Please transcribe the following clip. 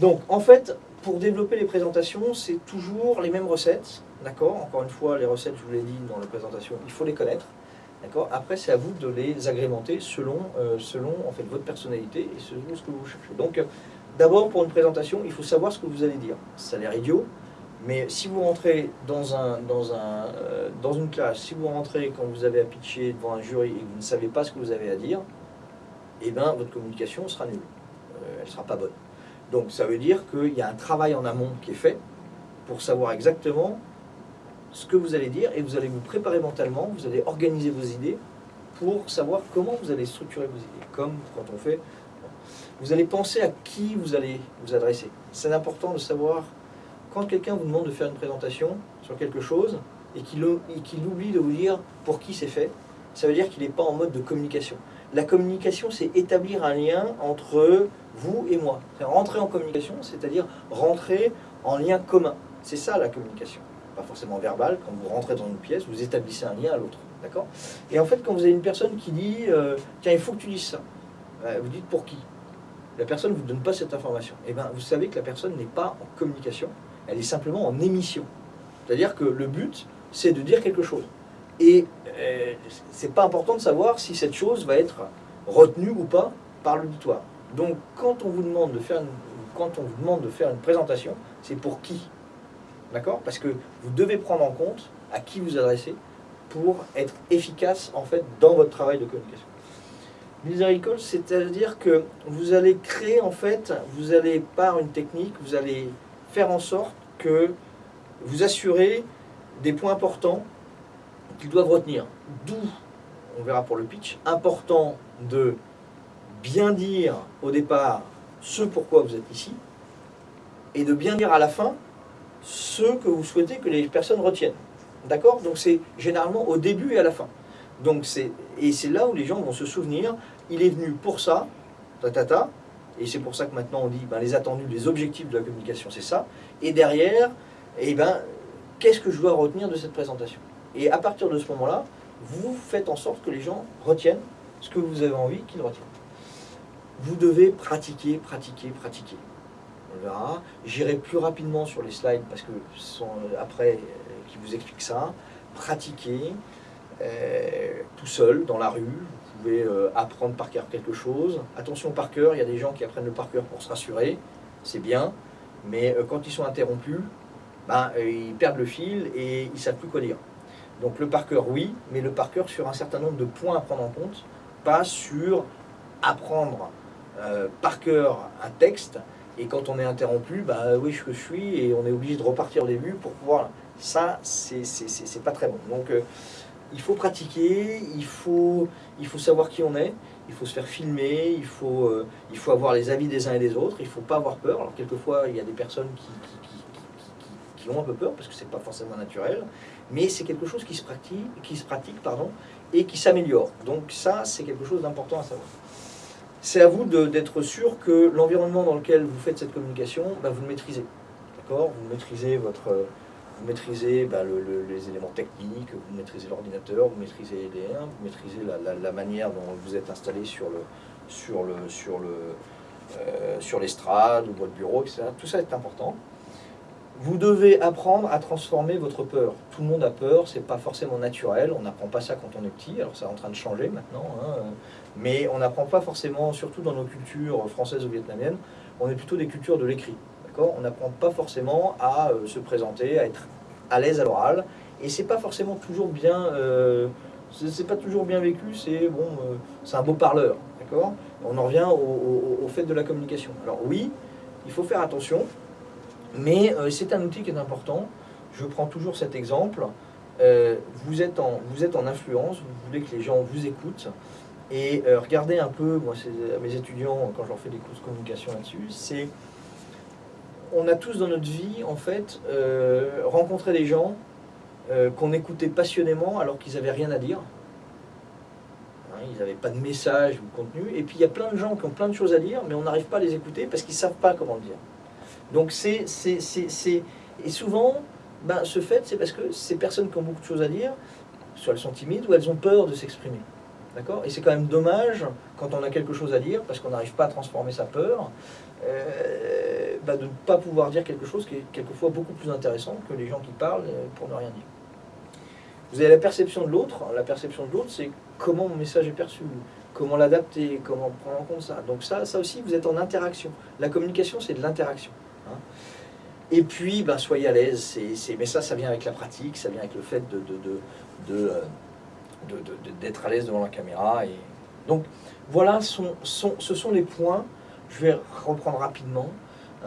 Donc, en fait, pour développer les présentations, c'est toujours les mêmes recettes, d'accord? Encore une fois, les recettes, je vous l'ai dit dans la présentation, il faut les connaître, d'accord? Après, c'est à vous de les agrémenter selon, euh, selon en fait, votre personnalité et selon ce que vous cherchez. Donc, euh, d'abord, pour une présentation, il faut savoir ce que vous allez dire. Ça a l'air idiot, mais si vous rentrez dans, un, dans, un, euh, dans une classe, si vous rentrez quand vous avez à pitcher devant un jury et que vous ne savez pas ce que vous avez à dire, eh bien, votre communication sera nulle. elle ne sera pas bonne. Donc ça veut dire qu'il y a un travail en amont qui est fait pour savoir exactement ce que vous allez dire et vous allez vous préparer mentalement, vous allez organiser vos idées pour savoir comment vous allez structurer vos idées. Comme quand on fait... Vous allez penser à qui vous allez vous adresser. C'est important de savoir, quand quelqu'un vous demande de faire une présentation sur quelque chose et qu'il oublie de vous dire pour qui c'est fait, ça veut dire qu'il n'est pas en mode de communication. La communication, c'est établir un lien entre vous et moi. Rentrer en communication, c'est-à-dire rentrer en lien commun. C'est ça la communication. Pas forcément verbal, quand vous rentrez dans une pièce, vous établissez un lien à l'autre. D'accord? Et en fait, quand vous avez une personne qui dit euh, Tiens, il faut que tu dises ça euh, vous dites pour qui? La personne ne vous donne pas cette information. Et eh bien, vous savez que la personne n'est pas en communication, elle est simplement en émission. C'est-à-dire que le but, c'est de dire quelque chose. Et euh, c'est pas important de savoir si cette chose va être retenue ou pas par l'auditoire. Donc quand on vous demande de faire une, quand on vous demande de faire une présentation, c'est pour qui? D'accord? Parce que vous devez prendre en compte à qui vous adressez pour être efficace en fait dans votre travail de communication. Miséricorde, c'est-à-dire que vous allez créer en fait, vous allez par une technique, vous allez faire en sorte que vous assurez des points importants qu'ils doivent retenir. D'où, on verra pour le pitch, important de bien dire au départ ce pourquoi vous êtes ici, et de bien dire à la fin ce que vous souhaitez que les personnes retiennent. D'accord? Donc c'est généralement au début et à la fin. Donc et c'est là où les gens vont se souvenir, il est venu pour ça, ta, ta, ta et c'est pour ça que maintenant on dit ben, les attendus, les objectifs de la communication, c'est ça. Et derrière, eh ben, qu'est-ce que je dois retenir de cette présentation? Et à partir de ce moment-là, vous faites en sorte que les gens retiennent ce que vous avez envie qu'ils retiennent. Vous devez pratiquer, pratiquer, pratiquer. On verra. J'irai plus rapidement sur les slides parce que ce sont euh, après euh, qui vous expliquent ça. Pratiquer euh, tout seul, dans la rue. Vous pouvez apprendre par cœur quelque chose. Attention par cœur, il y a des gens qui apprennent le par cœur pour se rassurer. C'est bien. Mais quand ils sont interrompus, ben, ils perdent le fil et ils ne savent plus quoi dire. Donc le par cœur, oui, mais le par cœur sur un certain nombre de points à prendre en compte, pas sur apprendre euh, par cœur un texte, et quand on est interrompu, bah oui, je, suis, et on est obligé de repartir au début pour pouvoir... Ça, c'est pas très bon. Donc euh, il faut pratiquer, il faut, il faut savoir qui on est, il faut se faire filmer, il faut, euh, il faut avoir les avis des uns et des autres, il faut pas avoir peur. Alors quelquefois, il y a des personnes qui ont un peu peur, parce que c'est pas forcément naturel, mais c'est quelque chose qui se pratique, qui se pratique pardon, et qui s'améliore. Donc ça, c'est quelque chose d'important à savoir. C'est à vous d'être sûr que l'environnement dans lequel vous faites cette communication, bah, vous le maîtrisez. Vous maîtrisez votre... Vous maîtrisez bah, les éléments techniques, vous maîtrisez l'ordinateur, vous maîtrisez les 1 vous maîtrisez la, manière dont vous êtes installé sur le sur le sur le euh, sur l'estrade ou votre bureau, etc. Tout ça est important. Vous devez apprendre à transformer votre peur. Tout le monde a peur, c'est pas forcément naturel, on n'apprend pas ça quand on est petit, alors c'est en train de changer maintenant, hein. mais on n'apprend pas forcément, surtout dans nos cultures françaises ou vietnamiennes, on est plutôt des cultures de l'écrit. On n'apprend pas forcément à euh, se présenter, à être à l'aise à l'oral, et c'est pas forcément toujours bien, euh, c'est pas toujours bien vécu, c'est bon, euh, c'est un beau parleur, d'accord? On en revient au fait de la communication. Alors oui, il faut faire attention, mais euh, c'est un outil qui est important. Je prends toujours cet exemple. Euh, vous, êtes en, influence, vous voulez que les gens vous écoutent. Et euh, regardez un peu, moi mes étudiants, quand je leur fais des cours de communication là-dessus, c'est... On a tous dans notre vie, en fait, rencontré des gens qu'on écoutait passionnément alors qu'ils n'avaient rien à dire. Hein, ils n'avaient pas de message ou de contenu. Et puis il y a plein de gens qui ont plein de choses à dire, mais on n'arrive pas à les écouter parce qu'ils ne savent pas comment le dire. Donc c'est... Et souvent, ben, ce fait, c'est parce que ces personnes qui ont beaucoup de choses à dire, soit elles sont timides ou elles ont peur de s'exprimer. D'accord? Et c'est quand même dommage, quand on a quelque chose à dire, parce qu'on n'arrive pas à transformer sa peur, euh, bah, de ne pas pouvoir dire quelque chose qui est quelquefois beaucoup plus intéressant que les gens qui parlent euh, pour ne rien dire. Vous avez la perception de l'autre. La perception de l'autre, c'est comment mon message est perçu, comment l'adapter, comment prendre en compte ça. Donc ça, ça aussi, vous êtes en interaction. La communication, c'est de l'interaction. Et puis, ben, soyez à l'aise. Mais ça, ça vient avec la pratique, ça vient avec le fait euh, d'être à l'aise devant la caméra. Et... Donc voilà, ce sont les points. Je vais reprendre rapidement.